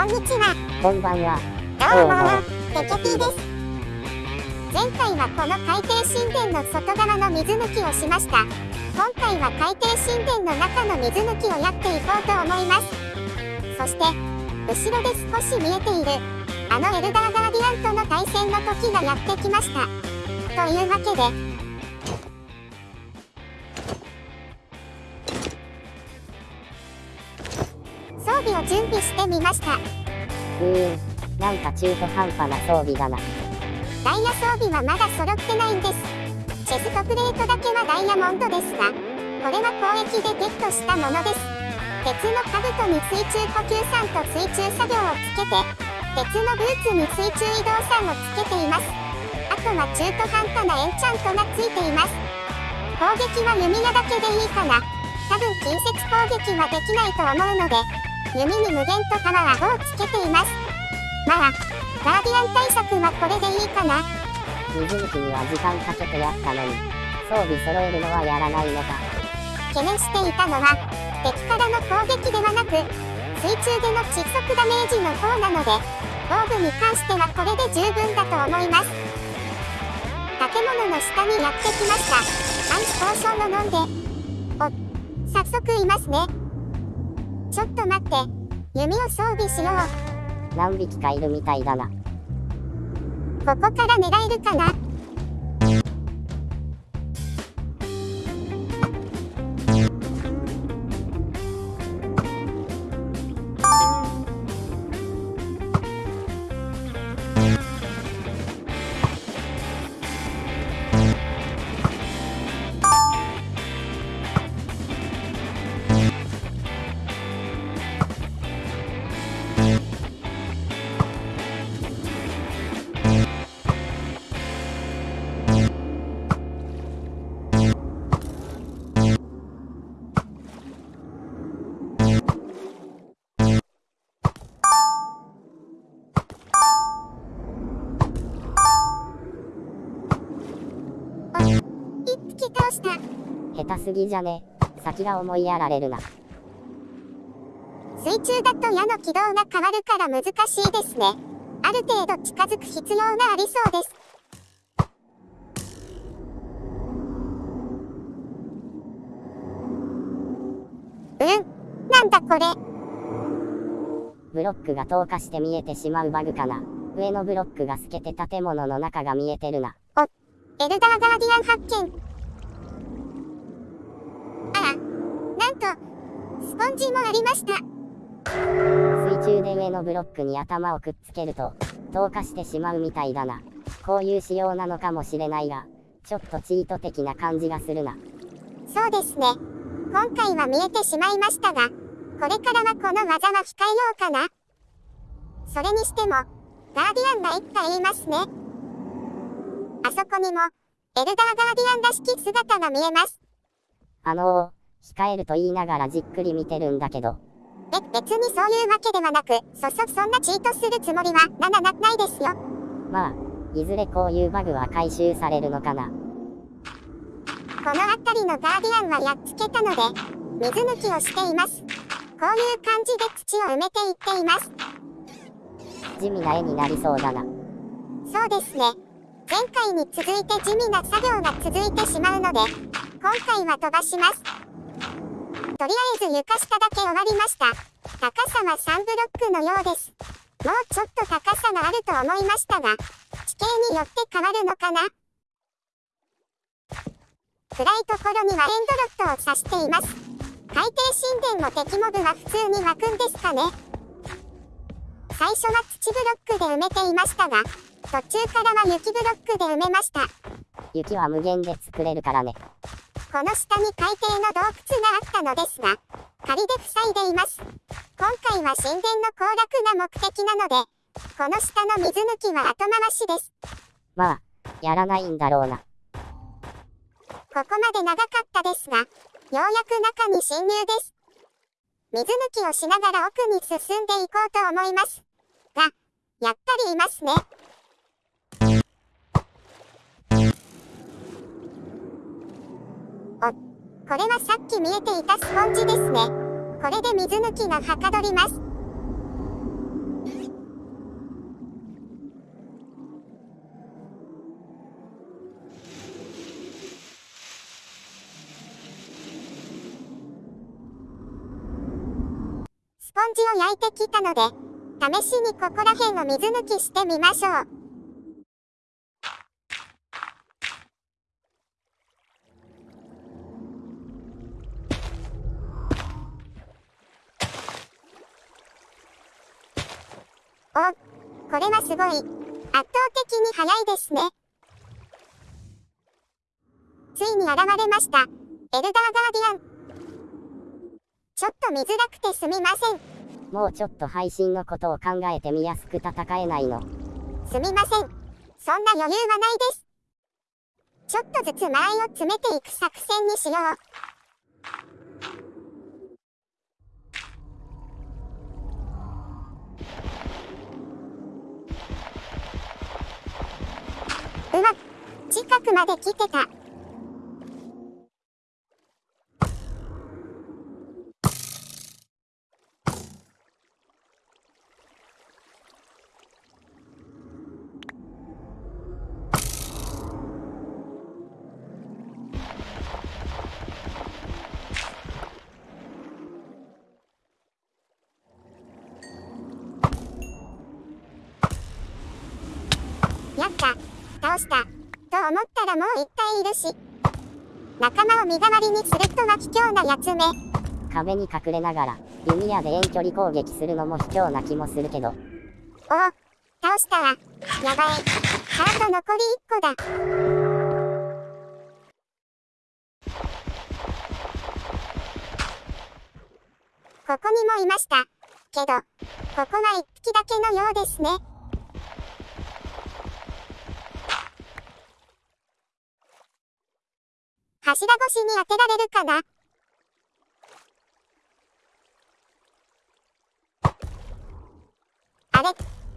こんにちは。こんばんは。どうも、テケピーです。前回はこの海底神殿の外側の水抜きをしました。今回は海底神殿の中の水抜きをやっていこうと思います。そして、後ろで少し見えている、あのエルダーガーディアンとの対戦の時がやってきました。というわけで、備を準備してみました。うーん、なんか中途半端な装備だな。ダイヤ装備はまだ揃ってないんです。チェストプレートだけはダイヤモンドですが、これは交易でゲットしたものです。鉄の兜に水中呼吸酸と水中作業をつけて、鉄のブーツに水中移動酸をつけています。あとは中途半端なエンチャントがついています。攻撃は弓矢だけでいいかな。多分近接攻撃はできないと思うので、弓に無限とパワーをつけています。まあ、ガーディアン対策はこれでいいかな。水抜きには時間かけてやったのに、装備揃えるのはやらないのか。懸念していたのは、敵からの攻撃ではなく、水中での窒息ダメージの方なので、防具に関してはこれで十分だと思います。建物の下にやってきました。アンチポーションを飲んで。お、早速いますね。ちょっと待って。弓を装備しよう。何匹かいるみたいだな。ここから狙えるかな？した下手すぎじゃね。先が思いやられるな。水中だと矢の軌道が変わるから難しいですね。ある程度近づく必要がありそうです。うん。なんだこれ。ブロックが透過して見えてしまうバグかな。上のブロックが透けて建物の中が見えてるな。おエルダーガーディアン発見なんと、スポンジもありました。水中で上のブロックに頭をくっつけると、透過してしまうみたいだな。こういう仕様なのかもしれないが、ちょっとチート的な感じがするな。そうですね。今回は見えてしまいましたが、これからはこの技は控えようかな。それにしても、ガーディアンが一回いますね。あそこにも、エルダーガーディアンらしき姿が見えます。あのー、控えると言いながらじっくり見てるんだけど。え、別にそういうわけではなく、そ、そ、そんなチートするつもりは、な、な、な、ないですよ。まあ、いずれこういうバグは回収されるのかな。この辺りのガーディアンはやっつけたので、水抜きをしています。こういう感じで土を埋めていっています。地味な絵になりそうだな。そうですね。前回に続いて地味な作業が続いてしまうので、今回は飛ばします。とりあえず床下だけ終わりました。高さは3ブロックのようです。もうちょっと高さがあると思いましたが、地形によって変わるのかな？暗いところにはエンドロットを指しています。海底神殿の敵モブは普通に湧くんですかね？最初は土ブロックで埋めていましたが、途中からは雪ブロックで埋めました。雪は無限で作れるからね。この下に海底の洞窟があったのですが、仮で塞いでいます。今回は神殿の崩落が目的なので、この下の水抜きは後回しです。まあ、やらないんだろうな。ここまで長かったですが、ようやく中に侵入です。水抜きをしながら奥に進んでいこうと思います。が、やっぱりいますね。これはさっき見えていたスポンジですね。これで水抜きがはかどります。スポンジを焼いてきたので、試しにここら辺を水抜きしてみましょう。お、これはすごい。圧倒的に速いですね。ついに現れました。エルダーガーディアン。ちょっと見づらくてすみません。もうちょっと配信のことを考えてみやすく戦えないの。すみません。そんな余裕はないです。ちょっとずつ間合いを詰めていく作戦にしよう。うわ、近くまで来てた。らもう一体いるし。仲間を身代わりにするとは卑怯なやつめ。壁に隠れながら、弓矢で遠距離攻撃するのも卑怯な気もするけど。おお、倒したわ。やばい。ハート残り1個だ。ここにもいました。けど、ここは1匹だけのようですね。柱越しに当てられるかな？あれ？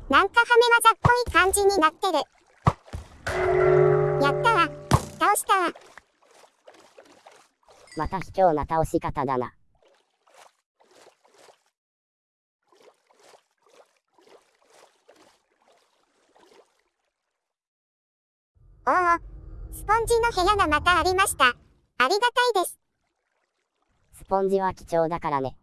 なんかはめ技っぽい感じになってる。やったわ。倒したわ。また卑怯な倒し方だな。おお、スポンジの部屋がまたありました。ありがたいです。スポンジは貴重だからね。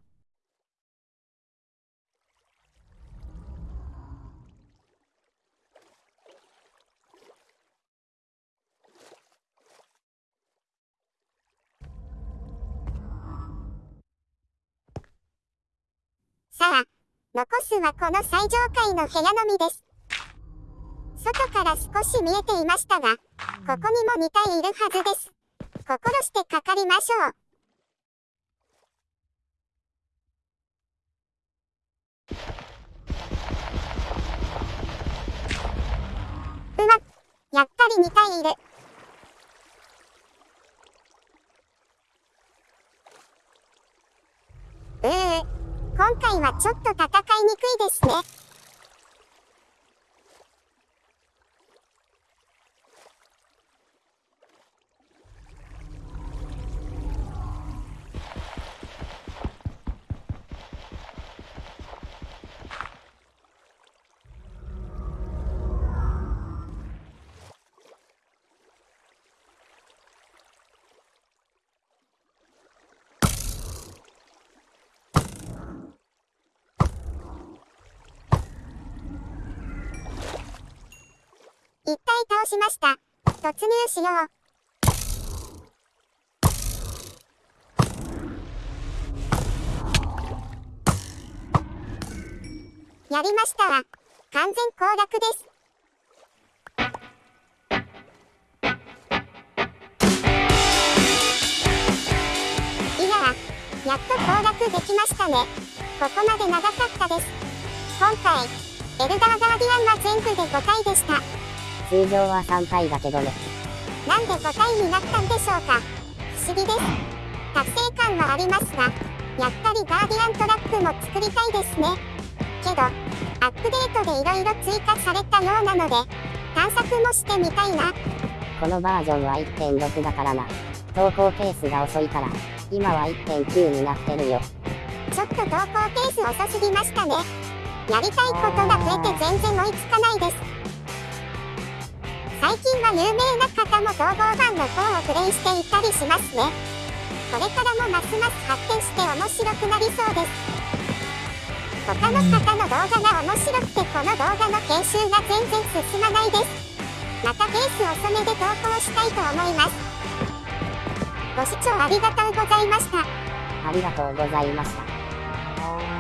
さあ、残すはこの最上階の部屋のみです。外から少し見えていましたが、ここにも2体いるはずです。心してかかりましょう。うわ、やっぱり2体いる。うー、今回はちょっと戦いにくいですね。倒しました。突入しよう。やりましたわ。完全攻略です。いややっと攻略できましたね。ここまで長かったです。今回、エルダーガーディアンは全部で5回でした。通常は3体だけどね。なんで5体になったんでしょうか不思議です。達成感はありますが、やっぱりガーディアントラックも作りたいですね。けど、アップデートで色々追加されたようなので、探索もしてみたいな。このバージョンは1.6だからな。投稿ペースが遅いから、今は1.9になってるよ。ちょっと投稿ペース遅すぎましたね。やりたいことが増えて全然追いつかないです。最近は有名な方も統合版の方をプレイしていたりしますね。これからもますます発展して面白くなりそうです。他の方の動画が面白くてこの動画の編集が全然進まないですまたペース遅めで投稿したいと思いますご視聴ありがとうございましたありがとうございました。